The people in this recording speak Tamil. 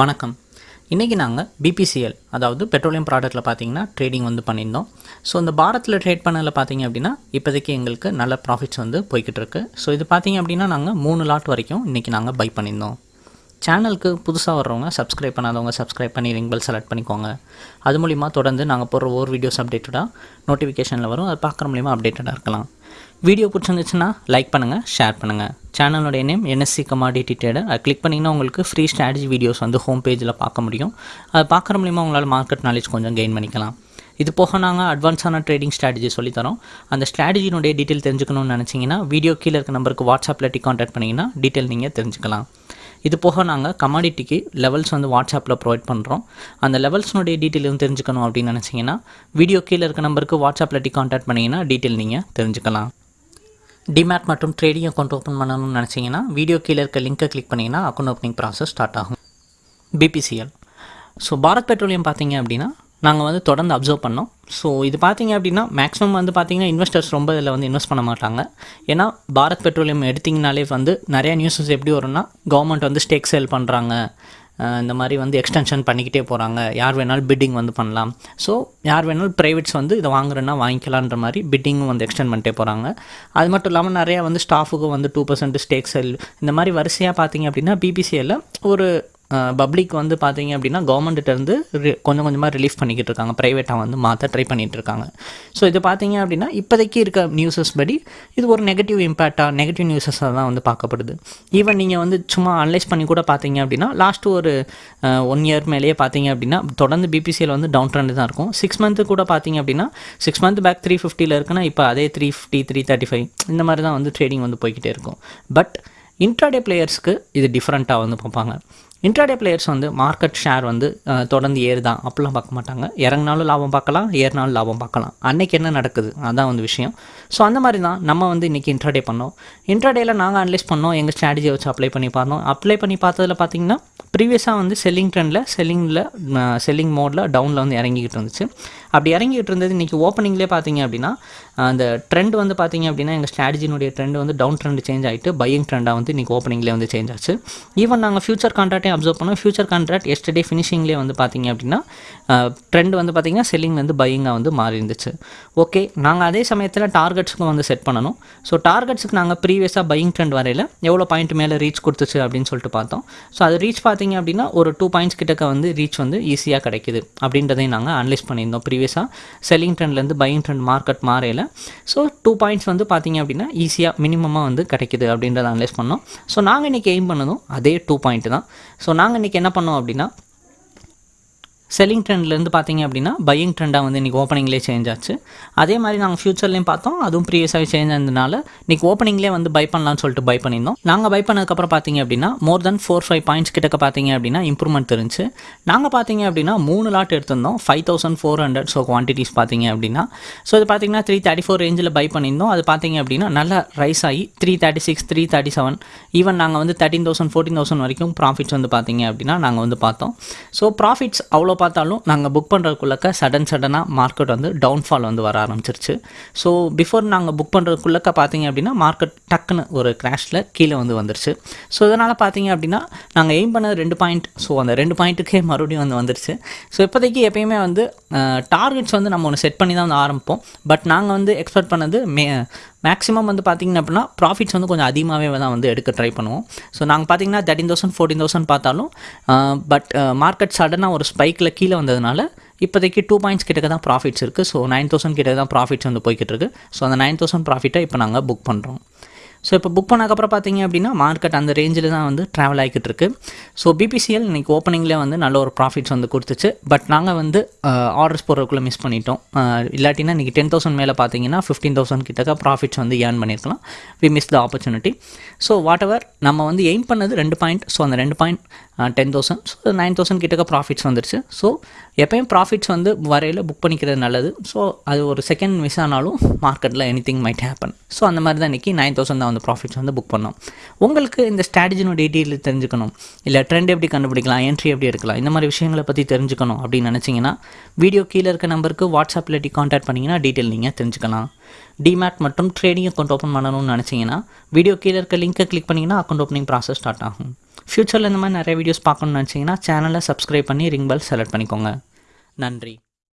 வணக்கம். இன்றைக்கி நாங்கள் பிபிசிஎல் அதாவது பெட்ரோலியம் ப்ராடக்ட்டில் பார்த்தீங்கன்னா ட்ரேடிங் வந்து பண்ணியிருந்தோம். ஸோ இந்த பாரத்தில் ட்ரேட் பண்ணதில் பார்த்தீங்க அப்படின்னா இப்போதைக்கு எங்களுக்கு நல்ல ப்ராஃபிட்ஸ் வந்து போய்கிட்டு இருக்குது ஸோ இது பார்த்தீங்க அப்படின்னா நாங்கள் மூணு லாட் வரைக்கும் இன்றைக்கி நாங்கள் பை பண்ணியிருந்தோம். சேனலுக்கு புதுசாக வர்றவங்க சப்ஸ்கிரைப் பண்ணாதவங்க சப்ஸ்கிரைப் பண்ணி ரிங் பெல் செலக்ட் பண்ணிக்கோங்க. அது மூலிமா தொடர்ந்து நாங்கள் போடுற ஒவ்வொரு வீடியோஸ் அப்டேட்டடாக நோட்டிஃபிகேஷனில் வரும். அது பார்க்குற மூலிமா அப்டேட்டடாக இருக்கலாம். வீடியோ பிடிச்சிருந்துச்சுன்னா லைக் பண்ணுங்கள் ஷேர் பண்ணுங்கள் சேனலோடைய நேம் என்எஸ்சி கமாடிட்டி ட்ரேடர் அதை கிளிக் பண்ணிங்கன்னா உங்களுக்கு ஃப்ரீ ஸ்ட்ராட்டஜி வீடியோஸ் வந்து ஹோம் பேஜில் பார்க்க முடியும். அதை பார்க்குற மூலிமா உங்களால் மார்க்கெட் நாலேஜ் கொஞ்சம் கெயின் பண்ணிக்கலாம். இது போக நாங்கள் அட்வான்ஸான ட்ரேடிங் ஸ்ட்ராட்டஜி சொல்லித்தரோம் அந்த ஸ்ட்ராட்டஜினுடைய டீட்டெயில் தெரிஞ்சுக்கணும்னு நினச்சிங்கன்னா வீடியோ கீழே இருக்க நம்பருக்கு வாட்ஸ்அப்பில் டி கான்டாக்ட் பண்ணிங்கன்னா டீட்டெயில் நீங்கள் தெரிஞ்சுக்கலாம். இது போக நாங்கள் கமாடிட்டிக்கு லெவல்ஸ் வந்து வாட்ஸ்அப்பில் ப்ரொவைட் பண்ணுறோம் அந்த லெவல்ஸ்னுடைய டீட்டெயில் வந்து தெரிஞ்சுக்கணும் அப்படின்னு நினச்சிங்கன்னா வீடியோ கீழே இருக்க நம்பருக்கு வாட்ஸ்அப்பில் டி காண்டாக்ட் பண்ணிங்கன்னா டீட்டெயில் நீங்கள் தெரிஞ்சுக்கலாம். டிமேட் மற்றும் ட்ரேடிங் அக்கௌண்ட் ஓப்பன் பண்ணணும்னு நினச்சிங்கன்னா வீடியோ கீழே இருக்க லிங்கை கிளிக் பண்ணிங்கன்னா அக்கௌண்ட் ஓப்பனிங் ப்ராசஸ் ஸ்டார்ட் ஆகும். பிபிசிஎல் ஸோ பாரத் பெட்ரோலியம் பார்த்தீங்க அப்படின்னா நாங்கள் வந்து தொடர்ந்து அப்சர்வ் பண்ணோம். ஸோ இது பார்த்தீங்க அப்படின்னா மேக்ஸிமம் வந்து பார்த்திங்கன்னா இன்வெஸ்டர்ஸ் ரொம்ப இதில் வந்து இன்வெஸ்ட் பண்ண மாட்டாங்க. ஏன்னா பாரத் பெட்ரோலியம் எடுத்திங்கனாலே வந்து நிறையா நியூஸஸ் எப்படி வரும்னா கவர்மெண்ட் வந்து ஸ்டேக் சேல் பண்ணுறாங்க இந்த மாதிரி வந்து எக்ஸ்டென்ஷன் பண்ணிக்கிட்டே போகிறாங்க யார் வேணாலும் பிட்டிங் வந்து பண்ணலாம். ஸோ யார் வேணாலும் ப்ரைவேட்ஸ் வந்து இதை வாங்குறேன்னா வாங்கிக்கலான்ற மாதிரி பிட்டிங்கும் வந்து எக்ஸ்டெண்ட் பண்ணிட்டே போகிறாங்க அது மட்டும் இல்லாமல் நிறையா வந்து ஸ்டாஃபுக்கும் வந்து டூ பர்சன்ட் ஸ்டேக் செல் இந்த மாதிரி வரிசையாக பார்த்தீங்க அப்படின்னா பிபிசிஎல்ல ஒரு பப்ளிக் வந்து பார்த்தீங்க அப்படின்னா கவர்மெண்ட்டிருந்து கொஞ்சம் கொஞ்சமாக ரிலீஃப் பண்ணிக்கிட்டு இருக்காங்க. ப்ரைவேட்டாக வந்து மாற்ற ட்ரை பண்ணிகிட்டு இருக்காங்க. ஸோ இது பார்த்தீங்க அப்படின்னா இப்போதைக்கு இருக்க நியூஸஸ் படி இது ஒரு நெகட்டிவ் இம்பேக்டாக நெகட்டிவ் நியூஸஸாக தான் வந்து பார்க்கப்படுது. ஈவன் நீங்கள் வந்து சும்மா அனலைஸ் பண்ணி கூட பார்த்தீங்க அப்படின்னா லாஸ்ட் ஒரு ஒன் இயர் மேலேயே பார்த்தீங்க அப்படின்னா தொடர்ந்து பிபிசியில் வந்து டவுன் ட்ரெண்ட் தான் இருக்கும். சிக்ஸ் மந்த்து கூட பார்த்தீங்க அப்படின்னா சிக்ஸ் மந்த் பேக் த்ரீ ஃபிஃப்டியில் இருக்குன்னா இப்போ அதே three fifty three thirty five இந்த மாதிரி தான் வந்து ட்ரேடிங் வந்து போய்கிட்டே இருக்கும். பட் இன்ட்ராடே பிளேயர்ஸ்க்கு இது டிஃப்ரெண்ட்டாக வந்து பார்ப்பாங்க. இன்ட்ராடே பிளேயர்ஸ் வந்து மார்க்கெட் ஷேர் வந்து தொடர்ந்து ஏறுதான் அப்படிலாம் பார்க்க மாட்டாங்க. இறங்கினாலும் லாபம் பார்க்கலாம் ஏறினாலும் லாபம் பார்க்கலாம். அன்னைக்கு என்ன நடக்குது? அதான் வந்து விஷயம். ஸோ அந்த மாதிரி தான் நம்ம வந்து இன்றைக்கி இன்ட்ராடே பண்ணோம். இன்ட்ராடேயில் நாங்கள் அனலைஸ் பண்ணோம். எங்கள் ஸ்ட்ராட்டஜியை வச்சு அப்ளை பண்ணி பார்த்தோம். அப்ளை பண்ணி பார்த்ததில் பார்த்தீங்கன்னா ப்ரீவியஸாக வந்து செல்லிங் ட்ரெண்டில் செல்லிங்கில் செல்லிங் மோடில் டவுனில் வந்து இறங்கிக்கிட்டு இருந்துச்சு. அப்படி இறங்கிட்டு இருந்தது இன்றைக்கி ஓப்பனிங்லேயே பார்த்தீங்க அப்படின்னா அந்த ட்ரெண்ட் வந்து பார்த்தீங்க அப்படின்னா எங்கள் ஸ்ட்ராட்டஜினுடைய ட்ரெண்ட் வந்து டவுன் ட்ரெண்ட் சேஞ்ச் ஆகிட்டு பையிங் ட்ரெண்டாக வந்து இன்றைக்கி ஓப்பனிங்லேயே வந்து சேஞ்ச் ஆச்சு. ஈவன் நாங்கள் ஃபியூச்சர் கான்ட்ராக்டே அப்சர்வ் பண்ணோம். ஃபியூச்சர் கான்ட்ராக்ட் எஸ்டர்டே ஃபினிஷிங்லேயே வந்து பார்த்தீங்க அப்படின்னா ட்ரெண்ட் வந்து பார்த்திங்கன்னா செல்லிங்லேருந்து பையிங்காக வந்து மாறி இருந்துச்சு. ஓகே நாங்கள் அதே சமயத்தில் டார்கெட்ஸுக்கும் வந்து செட் பண்ணணும். ஸோ டார்கெட்ஸுக்கு நாங்கள் ப்ரீவியஸாக பையிங் ட்ரெண்ட் வரையில் எவ்வளோ பாயிண்ட் மேலே ரீச் கொடுத்துச்சு அப்படின்னு சொல்லிட்டு பார்த்தோம். ஸோ அது ரீச் பார்த்தீங்க அப்படின்னா ஒரு டூ பாயிண்ட்ஸ் கிட்டக்க வந்து ரீச் வந்து ஈஸியாக கிடைக்குது. அப்படின்றதையும் நாங்கள் அனலைஸ் பண்ணியிருந்தோம் ப்ரீவியஸாக செல்லிங் ட்ரெண்ட்லேருந்து பையிங் ட்ரெண்ட் மார்க்கெட் மாறையில். ஸோ டூ பாயிண்ட்ஸ் வந்து பார்த்தீங்க அப்படின்னா ஈஸியாக மினிமமாக வந்து கிடைக்குது அப்படின்றத அனலைஸ் பண்ணோம். ஸோ நாங்கள் இன்றைக்கி எய்ம் பண்ணதும் அதே டூ பாயிண்ட் தான். ஸோ நாங்கள் இன்றைக்கி என்ன பண்ணோம் அப்படின்னா செல்லிங் ட்ரெண்ட்லேருந்து பார்த்தீங்க அப்படின்னா பையிங் ட்ரெண்டாக வந்து இன்றைக்கி ஓப்பனிங்லேயே சேஞ்ச் ஆச்சு. அதே மாதிரி நாங்கள் ஃபியூச்சர்லேயும் பார்த்தோம் அதுவும் ப்ரீவியஸாக சேஞ்ச் ஆனதுனால இன்றைக்கி ஓப்பனிங்லேயே வந்து பை பண்ணலாம்னு சொல்லிட்டு பை பண்ணியிருந்தோம். நாங்கள் பை பண்ணதுக்கப்புறம் பார்த்தீங்க அப்படின்னா more than four five points கிட்டக்க பார்த்தீங்க அப்படின்னா இம்ப்ரூவ்மெண்ட் தெரிஞ்சு. நாங்கள் பார்த்தீங்க அப்படின்னா மூணு லாட் எடுத்திருந்தோம். Five thousand four hundred so quantities பார்த்தீங்க அப்படின்னா. ஸோ இது பார்த்தீங்கன்னா த்ரீ தேர்ட்டி ஃபோர் ரேஞ்சில் பை பண்ணியிருந்தோம். அது பார்த்தீங்க அப்படின்னா நல்லா ரைஸ் ஆகி three thirty six three thirty seven even நாங்கள் வந்து தேர்ட்டின் தௌசண்ட் ஃபோர்டீன் தௌசண்ட் வரைக்கும் ப்ராஃபிட்ஸ் வந்து பார்த்தீங்க அப்படின்னா நாங்கள் வந்து பார்த்தோம். ஸோ ப்ராஃபிட்ஸ் அவ்வளோ பார்த்தாலும் நாங்கள் புக் பண்ணுறதுக்குள்ளக்க சடன் சடனாக மார்க்கெட் வந்து டவுன்ஃபால் வந்து வர ஆரம்பிச்சிருச்சு. ஸோ பிஃபோர் நாங்கள் புக் பண்ணுறதுக்குள்ளக்க பார்த்தீங்க அப்படின்னா மார்க்கெட் டக்குன்னு ஒரு கிராஷில் கீழே வந்து வந்துருச்சு. ஸோ இதனால் பார்த்தீங்க அப்படின்னா நாங்கள் எய்ம் பண்ணது ரெண்டு பாயிண்ட் ஸோ அந்த ரெண்டு பாயிண்ட்டுக்கே மறுபடியும் வந்து வந்துருச்சு. ஸோ இப்போதைக்கு எப்பயுமே வந்து டார்கெட்ஸ் வந்து நம்ம ஒன்று செட் பண்ணி தான் வந்து ஆரம்பிப்போம். பட் நாங்கள் வந்து எக்ஸ்பெக்ட் பண்ணது மே மேக்ஸிமம் வந்து பார்த்திங்க அப்படின்னா ப்ராஃபிட்ஸ் வந்து கொஞ்சம் அதிகமாகவே தான் வந்து எடுக்க ட்ரை பண்ணுவோம். ஸோ நாங்கள் பார்த்தீங்கன்னா தேர்ட்டின் தௌசண்ட் ஃபோர்டீன் தௌசண்ட் பார்த்தாலும் பட் மார்க்கெட் சடனாக ஒரு ஸ்பைக்கில் கீழே வந்ததுனால இப்போதைக்கு டூ பாயிண்ட்ஸ் கிட்டக்க தான் ப்ராஃபிட்ஸ் இருக்குது ஸோ நைன் தௌசண்ட் கிட்ட தான் ப்ராஃபிட்ஸ் வந்து போய்கிட்டு இருக்குது ஸோ அந்த நைன் தௌசண்ட் ப்ராஃபிட்டை இப்போ நாங்கள் புக் பண்ணுறோம் ஸோ இப்போ புக் பண்ணக்கப்புறம் பார்த்தீங்க அப்படின்னா மார்க்கெட் அந்த ரேஞ்சில் தான் வந்து ட்ராவல் ஆகிக்கிட்டு இருக்கு ஸோ பிபிசிஎல் இன்றைக்கி ஓப்பனிங்லேயே வந்து நல்ல ஒரு ப்ராஃபிட்ஸ் வந்து கொடுத்துச்சு. பட் நாங்கள் வந்து ஆர்டர்ஸ் போடுறதுக்குள்ளே மிஸ் பண்ணிட்டோம். இல்லாட்டினா இன்றைக்கி டென் தௌசண்ட் மேலே பார்த்தீங்கன்னா ஃபிஃப்டீன் தௌசண்ட் கிட்டக்க ப்ராஃபிட்ஸ் வந்து ஏர்ன் பண்ணியிருக்கலாம். We miss the opportunity so whatever நம்ம வந்து எய்ம் பண்ணது ரெண்டு பாயிண்ட் ஸோ அந்த ரெண்டு point ten thousand so nine thousand கிட்டக்க ப்ராஃபிட்ஸ் வந்துருச்சு. ஸோ எப்பயும் ப்ராஃபிட்ஸ் வந்து வரையில் புக் பண்ணிக்கிறது நல்லது. ஸோ அது ஒரு செகண்ட் மிஸ் ஆனாலும் மார்க்கெட்டில் anything might happen so அந்த மாதிரி தான் இன்றைக்கி நைன் தௌசண்ட் தான் அந்த ப்ராஃபிட்ஸ் வந்து புக் பண்ணோம். உங்களுக்கு இந்த ஸ்ட்ராட்டஜினோட டீட்டெயில் தெரிஞ்சுக்கணும். இல்லை ட்ரெண்ட் எப்படி கண்டுபிடிக்கலாம் என்ட்ரி எப்படி எடுக்கலாம் இந்த மாதிரி விஷயங்களை பற்றி தெரிஞ்சுக்கணும் அப்படின்னு நினச்சிங்கன்னா வீடியோ கீழே இருக்க நம்பருக்கு வாட்ஸ்அப் இல்லாட்டி காண்டாக்ட் பண்ணிங்கன்னா டீட்டெயில் நீங்கள் தெரிஞ்சுக்கலாம். டிமேட் மற்றும் ட்ரேடிங் அக்கௌண்ட் ஓப்பன் பண்ணணும்னு நினச்சிங்கன்னா வீடியோ கீழே இருக்க லிங்க்கை கிளிக் பண்ணிங்கன்னா அக்கௌண்ட் ஓப்பனிங் ப்ராசஸ் ஸ்டார்ட் ஆகும். ஃப்யூச்சரில் இந்த மாதிரி நிறைய வீடியோஸ் பார்க்கணும்னு நினச்சிங்கன்னா சேனலை சப்ஸ்கிரைப் பண்ணி ரிங் பெல் செலக்ட் பண்ணிக்கோங்க. நன்றி.